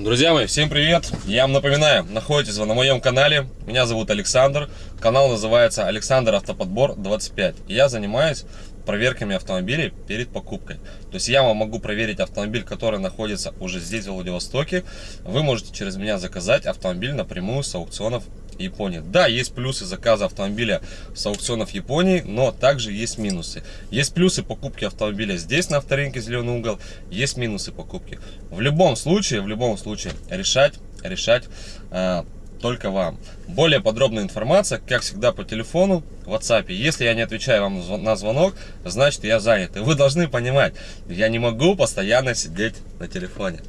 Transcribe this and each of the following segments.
Друзья мои, всем привет! Я вам напоминаю, находитесь вы на моем канале. Меня зовут Александр. Канал называется Александр Автоподбор 25. И я занимаюсь проверками автомобилей перед покупкой. То есть я вам могу проверить автомобиль, который находится уже здесь, в Владивостоке. Вы можете через меня заказать автомобиль напрямую с аукционов Японии. Да, есть плюсы заказа автомобиля с аукционов Японии, но также есть минусы. Есть плюсы покупки автомобиля здесь, на авторынке Зеленый угол, есть минусы покупки. В любом случае, в любом случае, решать, решать э, только вам. Более подробная информация, как всегда, по телефону, в WhatsApp. Если я не отвечаю вам на звонок, значит я занят. И вы должны понимать, я не могу постоянно сидеть на телефоне.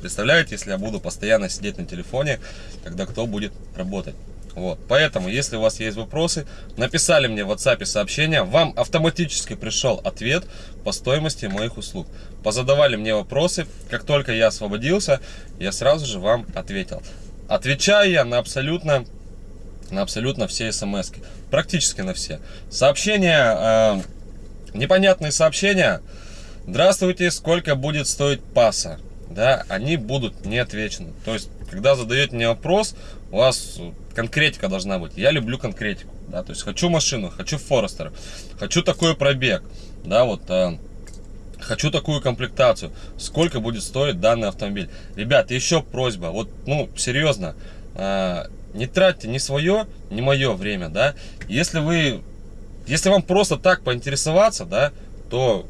Представляете, если я буду постоянно сидеть на телефоне, тогда кто будет работать? Вот, поэтому, если у вас есть вопросы, написали мне в WhatsApp сообщение, вам автоматически пришел ответ по стоимости моих услуг. Позадавали мне вопросы, как только я освободился, я сразу же вам ответил. Отвечаю я на абсолютно, на абсолютно все смс -ки. Практически на все. Сообщения, э, непонятные сообщения. Здравствуйте, сколько будет стоить паса? Да, они будут не отвечены. То есть, когда задаете мне вопрос, у вас конкретика должна быть. Я люблю конкретику. Да, то есть, хочу машину, хочу Форестер, хочу такой пробег. Да, вот... Э, хочу такую комплектацию, сколько будет стоить данный автомобиль. Ребят, еще просьба, вот, ну, серьезно, э, не тратьте ни свое, ни мое время, да. Если вы, если вам просто так поинтересоваться, да, то,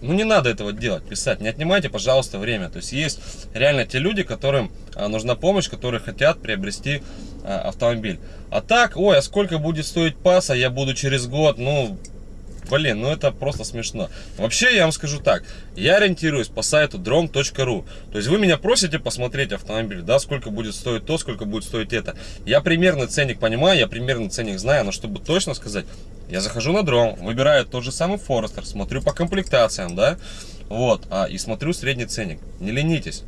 ну, не надо этого делать, писать, не отнимайте, пожалуйста, время. То есть, есть реально те люди, которым э, нужна помощь, которые хотят приобрести э, автомобиль. А так, ой, а сколько будет стоить паса, я буду через год, ну, Блин, ну это просто смешно. Вообще, я вам скажу так, я ориентируюсь по сайту drom.ru. То есть вы меня просите посмотреть автомобиль, да, сколько будет стоить то, сколько будет стоить это. Я примерный ценник понимаю, я примерный ценник знаю, но чтобы точно сказать, я захожу на дром, выбираю тот же самый Forester, смотрю по комплектациям, да, вот, а, и смотрю средний ценник. Не ленитесь.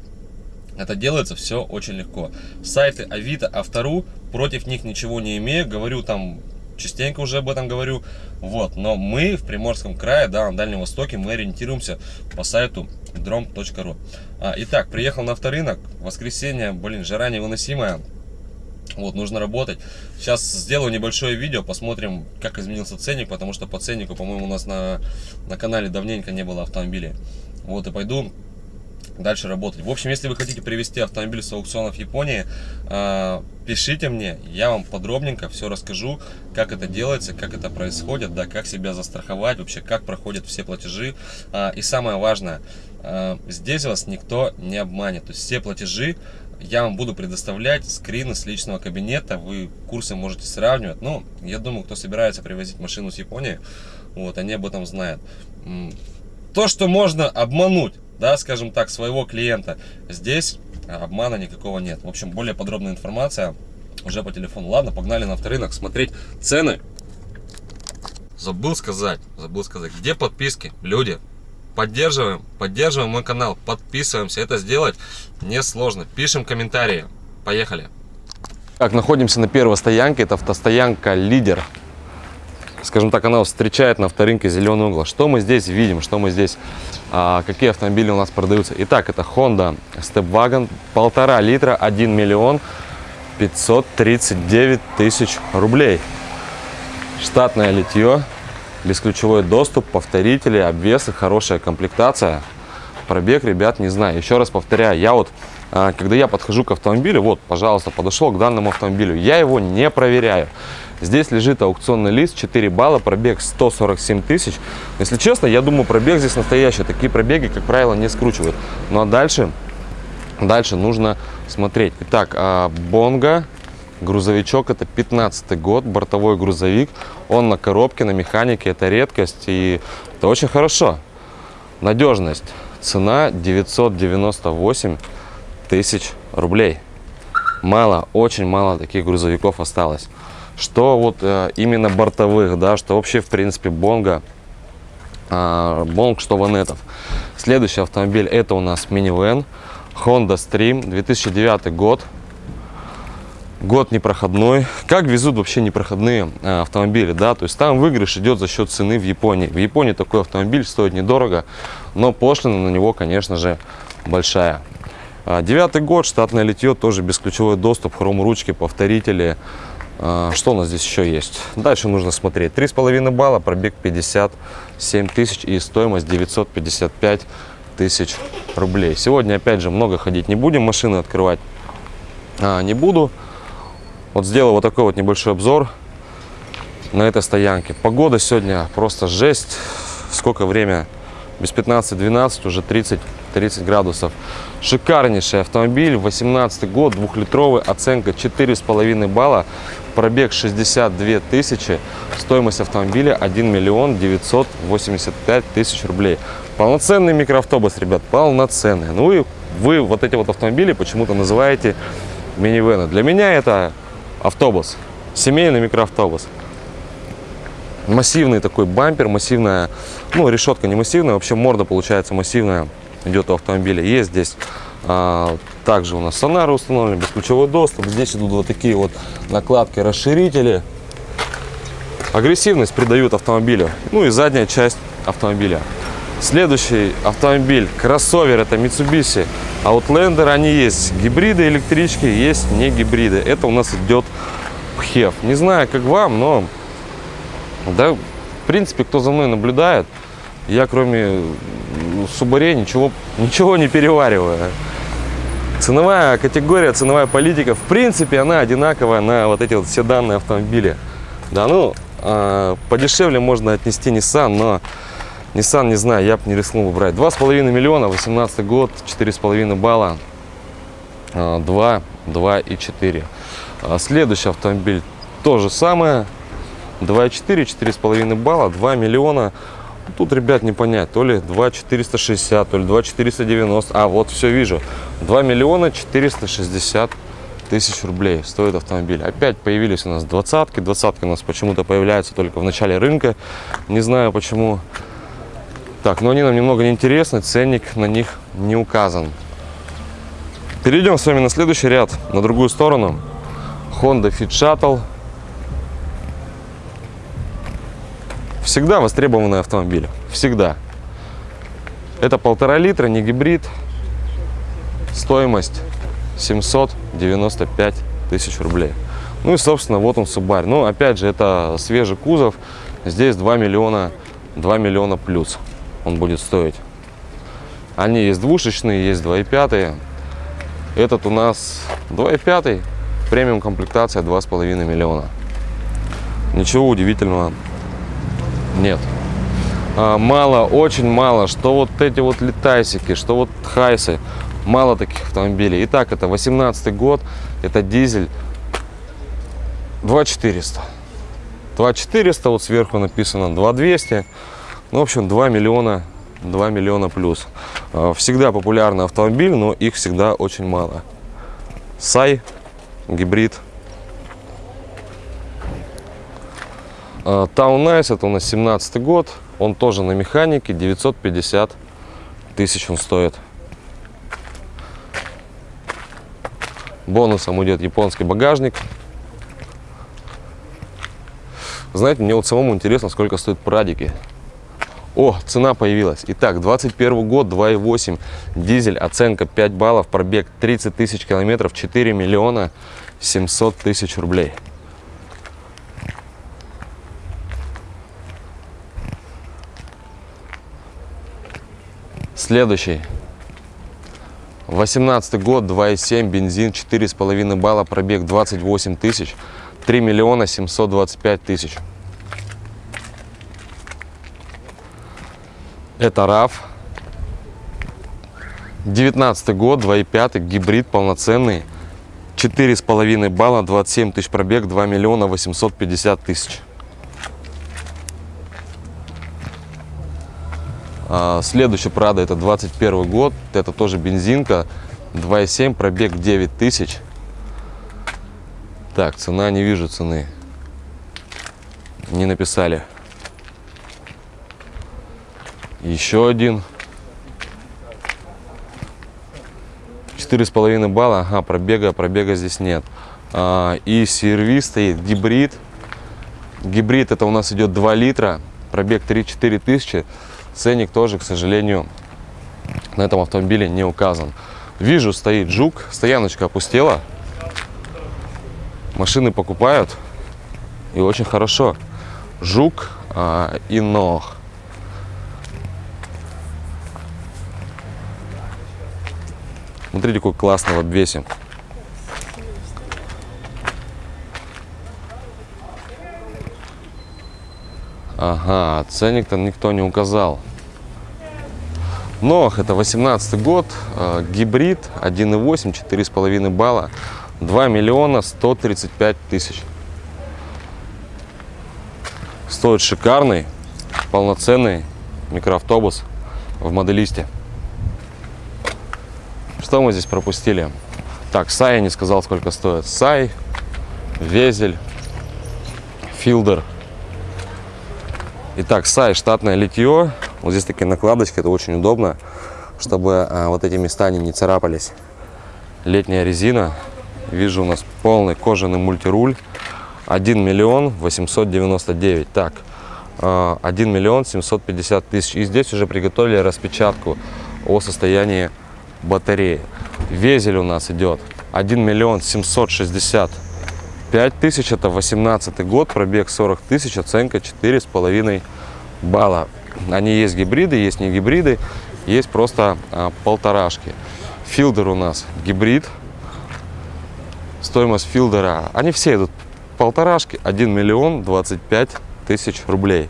Это делается все очень легко. Сайты Авито, Автору, против них ничего не имею. Говорю там частенько уже об этом говорю. Вот, но мы в Приморском крае, да, на Дальнем Востоке, мы ориентируемся по сайту drom.ru. А, итак, приехал на авторынок, воскресенье, блин, жара невыносимая. Вот, нужно работать. Сейчас сделаю небольшое видео, посмотрим, как изменился ценник, потому что по ценнику, по-моему, у нас на, на канале давненько не было автомобилей. Вот, и пойду дальше работать. В общем, если вы хотите привезти автомобиль с аукционов Японии, э, пишите мне, я вам подробненько все расскажу, как это делается, как это происходит, да, как себя застраховать, вообще как проходят все платежи. Э, и самое важное, э, здесь вас никто не обманет, то есть все платежи я вам буду предоставлять скрины с личного кабинета, вы курсы можете сравнивать. Ну, я думаю, кто собирается привозить машину с Японии, вот, они об этом знают. То, что можно обмануть да, скажем так, своего клиента. Здесь обмана никакого нет. В общем, более подробная информация уже по телефону. Ладно, погнали на авторынок смотреть цены. Забыл сказать, забыл сказать, где подписки, люди. Поддерживаем, поддерживаем мой канал, подписываемся. Это сделать несложно. Пишем комментарии. Поехали. Так, находимся на первой стоянке. Это автостоянка «Лидер» скажем так, она встречает на авторынке зеленый угол. Что мы здесь видим, что мы здесь, а, какие автомобили у нас продаются. Итак, это Honda Stepwagon, полтора литра, 1 миллион 539 тысяч рублей. Штатное литье, бесключевой доступ, повторители, обвесы, хорошая комплектация. Пробег, ребят, не знаю. Еще раз повторяю, я вот а, когда я подхожу к автомобилю, вот, пожалуйста, подошел к данному автомобилю, я его не проверяю. Здесь лежит аукционный лист, 4 балла, пробег 147 тысяч. Если честно, я думаю, пробег здесь настоящий. Такие пробеги, как правило, не скручивают. Ну а дальше, дальше нужно смотреть. Итак, а, Бонга, грузовичок, это 15 год, бортовой грузовик. Он на коробке, на механике, это редкость и это очень хорошо. Надежность. Цена 998 тысяч рублей. Мало, очень мало таких грузовиков осталось что вот э, именно бортовых, да, что вообще в принципе Бонга, э, Бонг, что Ванетов. Следующий автомобиль это у нас минивэн Honda Stream 2009 год. Год непроходной. Как везут вообще непроходные э, автомобили, да, то есть там выигрыш идет за счет цены в Японии. В Японии такой автомобиль стоит недорого, но пошлина на него, конечно же, большая. А, Девятый год, штатное литье, тоже бесключевой доступ, хром-ручки, повторители. А, Что у нас здесь еще есть? Дальше нужно смотреть. 3,5 балла, пробег 57 тысяч и стоимость 955 тысяч рублей. Сегодня, опять же, много ходить не будем, машины открывать а, не буду. Вот сделал вот такой вот небольшой обзор на этой стоянке. Погода сегодня просто жесть. Сколько время? Без 15-12, уже 30, 30 градусов. Шикарнейший автомобиль, 18 год, двухлитровый, оценка 4,5 балла, пробег 62 тысячи, стоимость автомобиля 1 миллион 985 тысяч рублей. Полноценный микроавтобус, ребят, полноценный. Ну и вы вот эти вот автомобили почему-то называете минивены. Для меня это автобус, семейный микроавтобус. Массивный такой бампер, массивная, ну решетка не массивная, вообще морда получается массивная идет у автомобиля. Есть здесь а, также у нас сонары установлены, бесключевой доступ. Здесь идут вот такие вот накладки, расширители. Агрессивность придают автомобилю. Ну и задняя часть автомобиля. Следующий автомобиль, кроссовер, это Mitsubishi Outlander. Они есть гибриды, электрички, есть не гибриды. Это у нас идет PHEV. Не знаю, как вам, но да, в принципе, кто за мной наблюдает, я кроме Субаре ничего, ничего не перевариваю. Ценовая категория, ценовая политика, в принципе, она одинаковая на вот эти вот все данные автомобили. Да, ну, э, подешевле можно отнести Nissan, но Nissan, не знаю, я бы не рискнул бы брать. 2,5 миллиона, 18 год, 4,5 балла, 2, 2 и 4. А следующий автомобиль то же самое, 2,4, 4,5 балла, 2 миллиона. Тут, ребят, не понять, то ли 2 460, то ли 2 490. А, вот все вижу. 2 миллиона 460 тысяч рублей стоит автомобиль. Опять появились у нас двадцатки. Двадцатки у нас почему-то появляются только в начале рынка. Не знаю почему. Так, но они нам немного не интересны. Ценник на них не указан. Перейдем с вами на следующий ряд, на другую сторону. Honda Fit Shuttle Всегда востребованный автомобиль. Всегда. Это полтора литра, не гибрид. Стоимость 795 тысяч рублей. Ну и, собственно, вот он Subaru. Ну, опять же, это свежий кузов. Здесь 2 миллиона, 2 миллиона плюс он будет стоить. Они есть двушечные, есть 2,5. Этот у нас 2,5. Премиум комплектация 2,5 миллиона. Ничего удивительного нет. А, мало, очень мало, что вот эти вот летайсики, что вот хайсы. Мало таких автомобилей. Итак, это 18 год, это дизель 2400. 2400, вот сверху написано 2200. Ну, в общем, 2 миллиона, 2 миллиона плюс. А, всегда популярный автомобиль, но их всегда очень мало. Сай, гибрид Nice, это у нас 17 год, он тоже на механике, 950 тысяч он стоит. Бонусом идет японский багажник. Знаете, мне вот самому интересно, сколько стоят прадики. О, цена появилась. Итак, 21 год, 2.8, дизель, оценка 5 баллов, пробег 30 тысяч километров, 4 миллиона 700 тысяч рублей. Следующий. 18 год, 2,7, бензин, 4,5 балла, пробег 28 тысяч, 3 миллиона 725 тысяч. Это RAV. 19 год, 2,5, гибрид полноценный, 4,5 балла, 27 тысяч пробег, 2 миллиона 850 тысяч. А, следующий Прада это 21 год, это тоже бензинка, 2,7, пробег 9 тысяч. Так, цена, не вижу цены. Не написали. Еще один. Четыре с половиной балла. Ага, пробега, пробега здесь нет. А, и сервис стоит гибрид. Гибрид это у нас идет 2 литра. Пробег 3-4 тысячи. Ценник тоже, к сожалению, на этом автомобиле не указан. Вижу, стоит жук, стояночка опустела. Машины покупают. И очень хорошо. Жук а, и ног. Смотрите, какой классный в обвесе. Ага, ценник-то никто не указал. Нох, это 18 год, э, гибрид, 1.8, 4,5 балла, 2 миллиона 135 тысяч. Стоит шикарный, полноценный микроавтобус в моделисте. Что мы здесь пропустили? Так, Сай я не сказал, сколько стоит. Сай, Везель, Филдер. Итак, Сай, штатное литье. Вот здесь такие накладочки, это очень удобно, чтобы а, вот эти места они не царапались. Летняя резина. Вижу у нас полный кожаный мультируль. 1 миллион 899. Так, 1 а, миллион 750 тысяч. И здесь уже приготовили распечатку о состоянии батареи. Везель у нас идет 1 миллион 765 тысяч. Это 18 год, пробег 40 тысяч, оценка 4,5 балла. Они есть гибриды, есть не гибриды, есть просто а, полторашки. Филдер у нас гибрид. Стоимость филдера, они все идут полторашки, 1 миллион 25 тысяч рублей.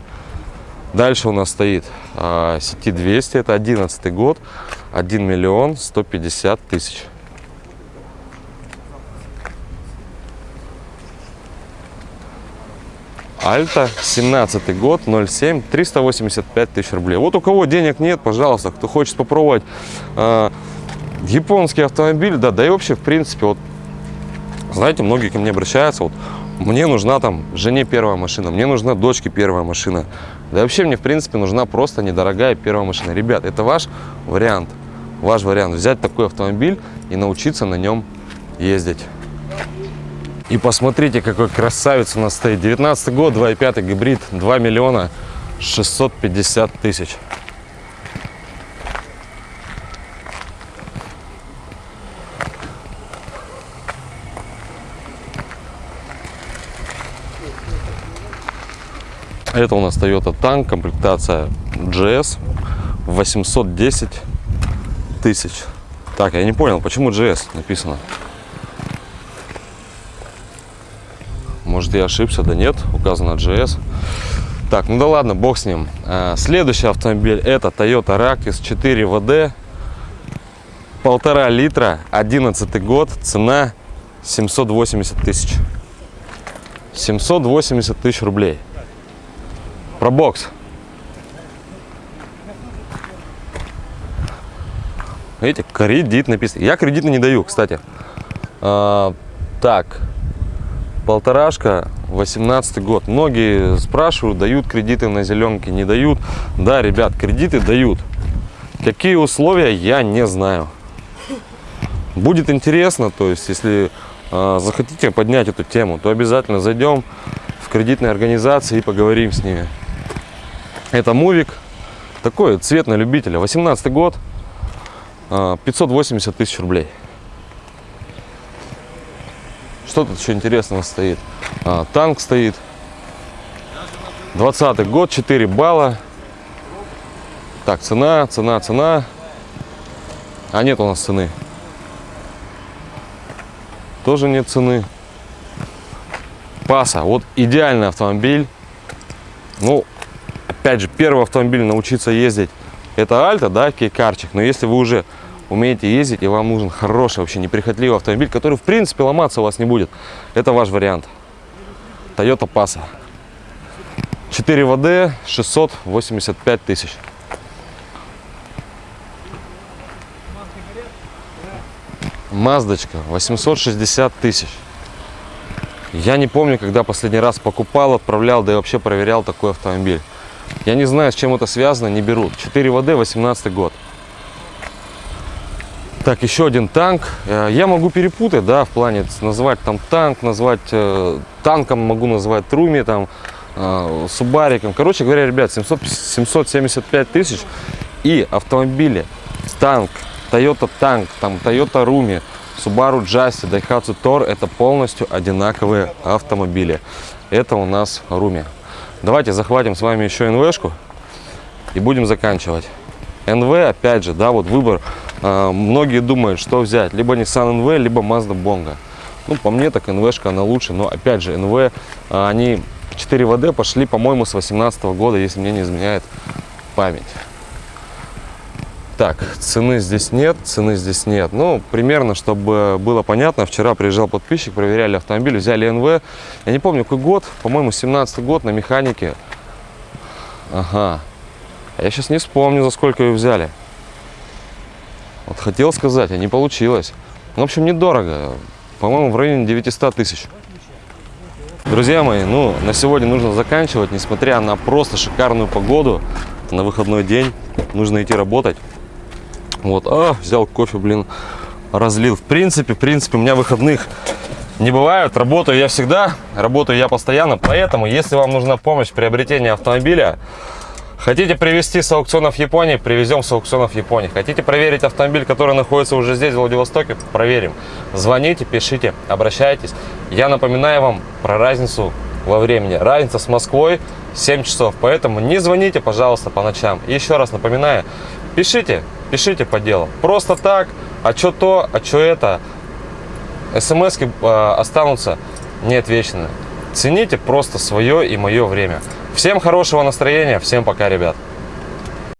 Дальше у нас стоит а, сети 200, это 11 год, 1 миллион 150 тысяч. Альта, 17 год, 07, 385 тысяч рублей. Вот у кого денег нет, пожалуйста, кто хочет попробовать э, японский автомобиль, да, да и вообще, в принципе, вот, знаете, многие ко мне обращаются, вот, мне нужна там жене первая машина, мне нужна дочке первая машина. Да вообще мне, в принципе, нужна просто недорогая первая машина. Ребят, это ваш вариант, ваш вариант, взять такой автомобиль и научиться на нем ездить. И посмотрите, какой красавец у нас стоит. 19 год, 2.5 гибрид, 2 миллиона 650 тысяч. Это у нас Toyota Tank, комплектация GS, 810 тысяч. Так, я не понял, почему GS написано? Может, я ошибся? Да нет, указано GS. Так, ну да ладно, бог с ним. А, следующий автомобиль это Toyota Rakis 4 VD. Полтора литра, 11 год, цена 780 тысяч. 780 тысяч рублей. Про бокс. Видите, кредит написано. Я кредиты не даю, кстати. А, так, полторашка 18 год многие спрашивают дают кредиты на зеленке не дают да ребят кредиты дают какие условия я не знаю будет интересно то есть если э, захотите поднять эту тему то обязательно зайдем в кредитные организации и поговорим с ними это мувик такой цвет на любителя 18 год э, 580 тысяч рублей что тут еще интересного стоит? А, танк стоит. 20 год, 4 балла. Так, цена, цена, цена. А нет у нас цены. Тоже нет цены. Паса. Вот идеальный автомобиль. Ну, опять же, первый автомобиль научиться ездить. Это Альта, да, кейкарчик. Но если вы уже умеете ездить, и вам нужен хороший, вообще неприхотливый автомобиль, который, в принципе, ломаться у вас не будет. Это ваш вариант. Toyota Passa. 4 ВД, 685 тысяч. Маздочка, 860 тысяч. Я не помню, когда последний раз покупал, отправлял, да и вообще проверял такой автомобиль. Я не знаю, с чем это связано, не берут. 4 ВД, 18 год. Так, еще один танк. Э, я могу перепутать, да, в плане назвать там танк, назвать э, танком, могу назвать Труми, там, э, Субариком. Короче говоря, ребят, 700, 775 тысяч и автомобили танк Toyota Tank, там Toyota Rumi, Subaru Jazzy, Daihatsu Tor – это полностью одинаковые автомобили. Это у нас Rumi. Давайте захватим с вами еще НВшку и будем заканчивать. НВ, опять же, да, вот выбор. э, многие думают, что взять. Либо Nissan NV, либо Mazda Bongo. Ну, по мне, так НВшка, она лучше. Но, опять же, НВ, э, они 4 ВД пошли, по-моему, с 18 года, если мне не изменяет память. Так, цены здесь нет, цены здесь нет. Ну, примерно, чтобы было понятно, вчера приезжал подписчик, проверяли автомобиль, взяли НВ. Я не помню, какой год, по-моему, 17 год на механике. Ага. А я сейчас не вспомню, за сколько ее взяли. Вот хотел сказать, а не получилось. Ну, в общем, недорого. По-моему, в районе 900 тысяч. Друзья мои, ну, на сегодня нужно заканчивать, несмотря на просто шикарную погоду. На выходной день нужно идти работать. Вот, а, взял кофе, блин, разлил. В принципе, в принципе, у меня выходных не бывают. Работаю я всегда, работаю я постоянно. Поэтому, если вам нужна помощь в приобретении автомобиля, Хотите привезти с аукционов Японии, привезем с аукционов Японии. Хотите проверить автомобиль, который находится уже здесь, в Владивостоке, проверим. Звоните, пишите, обращайтесь. Я напоминаю вам про разницу во времени. Разница с Москвой 7 часов, поэтому не звоните, пожалуйста, по ночам. Еще раз напоминаю, пишите, пишите по делу. Просто так, а что то, а что это. смс э, останутся неотвеченными. Цените просто свое и мое время. Всем хорошего настроения, всем пока, ребят.